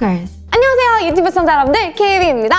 Stalkers. 안녕하세요 유튜브 시청자 여러분들 케이비입니다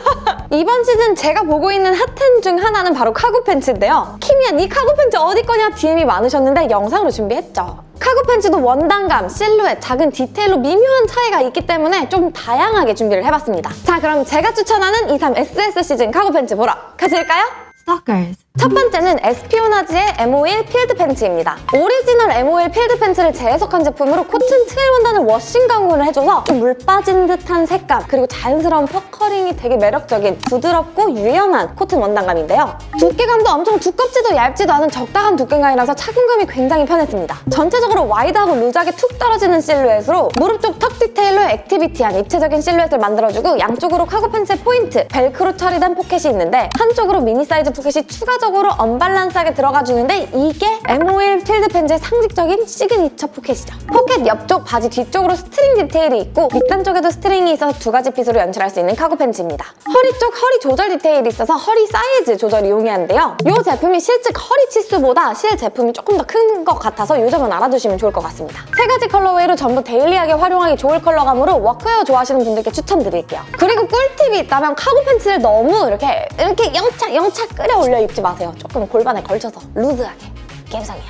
이번 시즌 제가 보고 있는 핫템 중 하나는 바로 카고 팬츠인데요 키미야 네 카고 팬츠 어디 거냐 DM이 많으셨는데 영상으로 준비했죠 카고 팬츠도 원단감, 실루엣, 작은 디테일로 미묘한 차이가 있기 때문에 좀 다양하게 준비를 해봤습니다 자 그럼 제가 추천하는 23 SS 시즌 카고 팬츠 보러 가실까요? Stalkers. 첫 번째는 Espionage의 M51 필드 팬츠입니다. 오리지널 M51 필드 팬츠를 재해석한 제품으로 코튼 twill 원단을 washing 가공을 해줘서 좀 물 빠진 듯한 색감 그리고 자연스러운 puckering이 되게 매력적인 부드럽고 유연한 코튼 원단감인데요. 두께감도 엄청 두껍지도 얇지도 않은 적당한 두께감이라서 착용감이 굉장히 편했습니다. 전체적으로 wide하고 loose하게 툭 떨어지는 실루엣으로 무릎 쪽 tuck 디테일로 activity한 입체적인 실루엣을 만들어주고 양쪽으로 카고 팬츠의 포인트, 벨크로 처리된 포켓이 있는데 한쪽으로 미니 사이즈 포켓이 추가적으로 언밸런스하게 들어가주는데 이게 M51 필드 팬츠의 상징적인 시그니처 포켓이죠. 포켓 옆쪽, 바지 뒤쪽으로 string 디테일이 있고 밑단 쪽에도 string이 있어서 두 가지 fit으로 연출할 수 있는 카고 팬츠입니다. 허리 쪽 허리 조절 디테일이 있어서 허리 사이즈 조절이 용이한데요. 이 제품이 실제 허리 치수보다 실 제품이 조금 더 큰 것 같아서 이 점은 알아두시면 좋을 것 같습니다. 세 가지 colorway로 전부 daily하게 활용하기 좋을 컬러감으로 워크웨어 좋아하시는 분들께 추천드릴게요. 그리고 꿀팁이 있다면 카고 팬츠를 너무 이렇게 이렇게 영차 영차 끌어올려 입지 마세요. 조금 골반에 걸쳐서 loose하게 감성이야.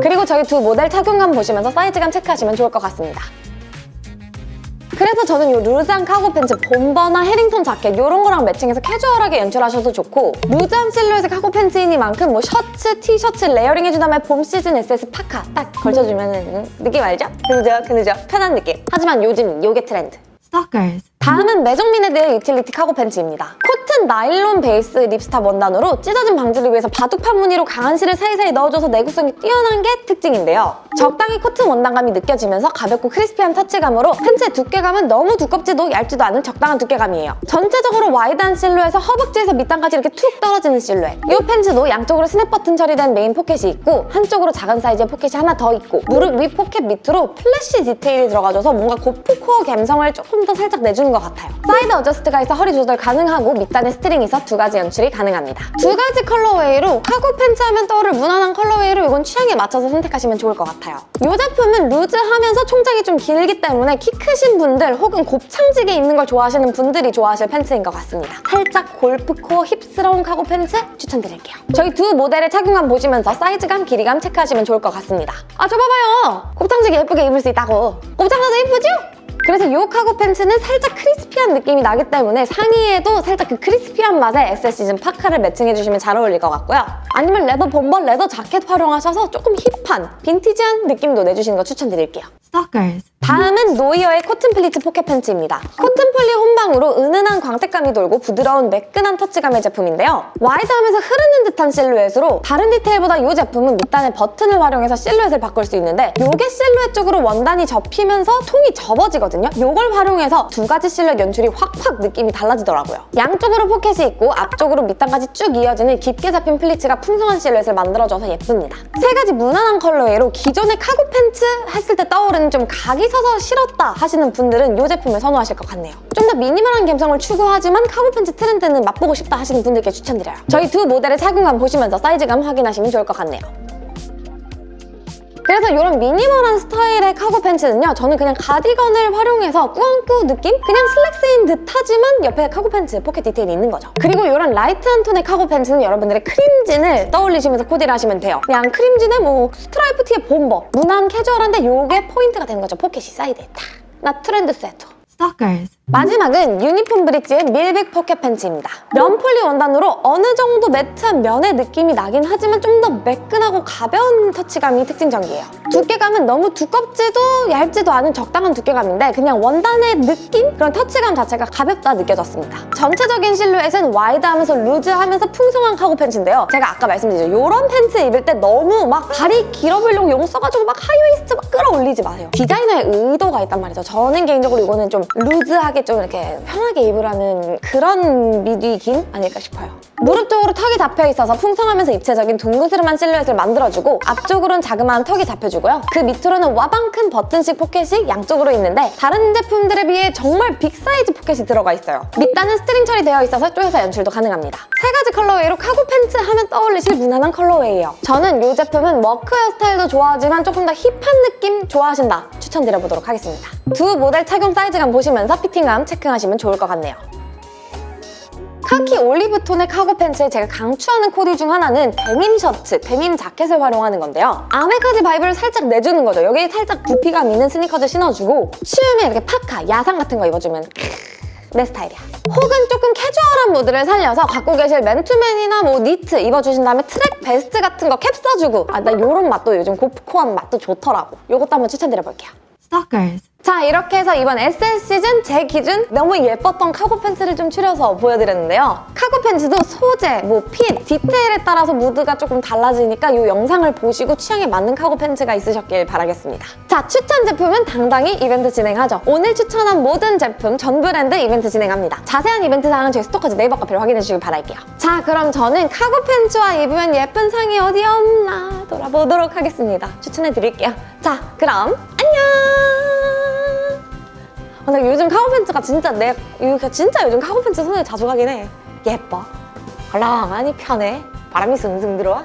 그리고 저희 두 모델 착용감 보시면서 사이즈감 체크하시면 좋을 것 같습니다. 그래서 저는 이 loose한 카고 팬츠 bomber나 Harrington 자켓 이런 거랑 matching해서 캐주얼하게 연출하셔도 좋고 loose한 실루엣의 카고 팬츠이니만큼 뭐 셔츠, 티셔츠 layering 해준 다음에 봄 시즌 SS 파카 딱 걸쳐주면 느낌 알죠? 그죠? 그죠? 편한 느낌. 하지만 요즘 요게 트렌드. Stalkers. 다음은 Maison Mined 유틸리티 카고 팬츠입니다. 코튼 나일론 베이스 ripstop 원단으로 찢어짐 방지를 위해서 바둑 판 무늬로 강한 실을 사이사이 넣어줘서 내구성이 뛰어난 게 특징인데요. 적당히 코튼 원단감이 느껴지면서 가볍고 crispy한 터치감으로 팬츠의 두께감은 너무 두껍지도 얇지도 않은 적당한 두께감이에요. 전체적으로 wide한 실루엣에서 허벅지에서 밑단까지 이렇게 툭 떨어지는 실루엣. 이 팬츠도 양쪽으로 스냅 버튼 처리된 메인 포켓이 있고 한쪽으로 작은 사이즈의 포켓이 하나 더 있고 무릎 위 포켓 밑으로 플래시 디테일이 들어가줘서 뭔가 고프 코어 감성을 조금 더 살짝 내주는 것 같아요. side adjust가 있어 허리 조절 가능하고 밑단에 string이 있어 두 가지 연출이 가능합니다. 두 가지 colorway로 카고 팬츠 하면 떠오를 무난한 colorway로 이건 취향에 맞춰서 선택하시면 좋을 것 같아요. 이 제품은 loose하면서 총장이 좀 길기 때문에 키 크신 분들 혹은 곱창지게 입는 걸 좋아하시는 분들이 좋아하실 팬츠인 것 같습니다. 살짝 gorpcore hip스러운 카고 팬츠 추천드릴게요. 저희 두 모델의 착용감 보시면서 사이즈감, 길이감 체크하시면 좋을 것 같습니다. 아, 저 봐봐요! 곱창지게 예쁘게 입을 수 있다고! 곱창져서 예쁘죠? 그래서 이 카고 팬츠는 살짝 crispy한 느낌이 나기 때문에 상의에도 살짝 그 crispy한 맛의 SS 시즌 파카를 matching해주시면 잘 어울릴 것 같고요. 아니면 leather bomber, leather 자켓 활용하셔서 조금 hip한, 빈티지한 느낌도 내주시는 거 추천드릴게요. Stalkers. 다음은 노이어의 코튼 pleats 포켓 팬츠입니다. 코튼 poly 혼방으로 은은한 광택감이 돌고 부드러운 매끈한 터치감의 제품인데요. wide하면서 흐르는 듯한 실루엣으로 다른 디테일보다 이 제품은 밑단에 버튼을 활용해서 실루엣을 바꿀 수 있는데 이게 실루엣 쪽으로 원단이 접히면서 통이 접어지거든요. 이걸 활용해서 두 가지 실루엣 연출이 확확 느낌이 달라지더라고요. 양쪽으로 포켓이 있고 앞쪽으로 밑단까지 쭉 이어지는 깊게 잡힌 pleats가 풍성한 실루엣을 만들어줘서 예쁩니다. 세 가지 무난한 colorway로 기존의 카고 팬츠 했을 때 떠오르는 좀 각이 서서 싫었다 하시는 분들은 이 제품을 선호하실 것 같네요. 좀 더 minimal한 감성을 추구하지만 카고 팬츠 트렌드는 맛보고 싶다 하시는 분들께 추천드려요. 저희 두 모델의 착용감 보시면서 사이즈감 확인하시면 좋을 것 같네요. 그래서 이런 minimal한 스타일의 cargo 팬츠는요 저는 그냥 가디건을 활용해서 꾸안꾸 느낌? 그냥 슬랙스인 듯하지만 옆에 카고 팬츠 포켓 디테일이 있는 거죠. 그리고 이런 light한 톤의 cargo 팬츠는 여러분들의 크림진을 떠올리시면서 코디를 하시면 돼요. 그냥 크림진에 뭐 스트라이프 티에 bomber 무난 캐주얼한데 이게 포인트가 되는 거죠. 포켓이 사이드에 탁나 trendsetter. Stalkers. 마지막은 유니폼 브릿지의 밀백 포켓 팬츠입니다. 면폴리 원단으로 어느 정도 매트한 면의 느낌이 나긴 하지만 좀 더 매끈하고 가벼운 터치감이 특징적이에요. 두께감은 너무 두껍지도 얇지도 않은 적당한 두께감인데 그냥 원단의 느낌? 그런 터치감 자체가 가볍다 느껴졌습니다. 전체적인 실루엣은 wide하면서 루즈하면서 풍성한 카고 팬츠인데요. 제가 아까 말씀드렸죠. 이런 팬츠 입을 때 너무 막 다리 길어 보이려고 용 써가지고 막 high waist 막 끌어올리지 마세요. 디자이너의 의도가 있단 말이죠. 저는 개인적으로 이거는 좀 루즈하게 편하게 좀 이렇게 편하게 입으라는 그런 meaning 아닐까 싶어요. 무릎 쪽으로 tuck이 잡혀 있어서 풍성하면서 입체적인 둥그스름한 실루엣을 만들어주고 앞쪽으로는 자그마한 tuck이 잡혀주고요. 그 밑으로는 와방 큰 버튼식 포켓이 양쪽으로 있는데 다른 제품들에 비해 정말 big 사이즈 포켓이 들어가 있어요. 밑단은 스트링 처리되어 있어서 쪼여서 연출도 가능합니다. 세 가지 colorway로 cargo 팬츠 하면 떠올리실 무난한 colorway예요. 저는 이 제품은 워크웨어 스타일도 좋아하지만 조금 더 힙한 느낌 좋아하신다 추천드려보도록 하겠습니다. 두 모델 착용 사이즈감 보시면서 fitting감 체크하시면 좋을 것 같네요. 카키 올리브 톤의 카고 팬츠에 제가 강추하는 코디 중 하나는 데님 셔츠, 데님 자켓을 활용하는 건데요. 아메카지 vibe를 살짝 내주는 거죠. 여기에 살짝 부피감 있는 스니커즈 신어주고 추우면 이렇게 파카, 야상 같은 거 입어주면 내 스타일이야. 혹은 조금 캐주얼한 무드를 살려서 갖고 계실 맨투맨이나 뭐 니트 입어주신 다음에 track vest 같은 거 캡 써주고 아, 나 이런 맛도 요즘 gorpcore한 맛도 좋더라고. 이것도 한번 추천드려볼게요. Stalkers. 자 이렇게 해서 이번 SS 시즌 제 기준 너무 예뻤던 카고 팬츠를 좀 추려서 보여드렸는데요. 카고 팬츠도 소재, 뭐 핏, 디테일에 따라서 무드가 조금 달라지니까 이 영상을 보시고 취향에 맞는 카고 팬츠가 있으셨길 바라겠습니다. 자 추천 제품은 당당히 이벤트 진행하죠. 오늘 추천한 모든 제품 전 브랜드 이벤트 진행합니다. 자세한 이벤트 사항은 저희 스토커즈 네이버 카페로 확인해 주시길 바랄게요. 자 그럼 저는 카고 팬츠와 입으면 예쁜 상이 어디 없나 돌아보도록 하겠습니다. 추천해 드릴게요. 자 그럼 아, 나 요즘 카고 팬츠가 진짜 내 이거 진짜 요즘 카고 팬츠 손에 자주 가긴 해. 예뻐. 헐렁하니 편해. 바람이 숭숭 들어와.